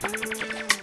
Música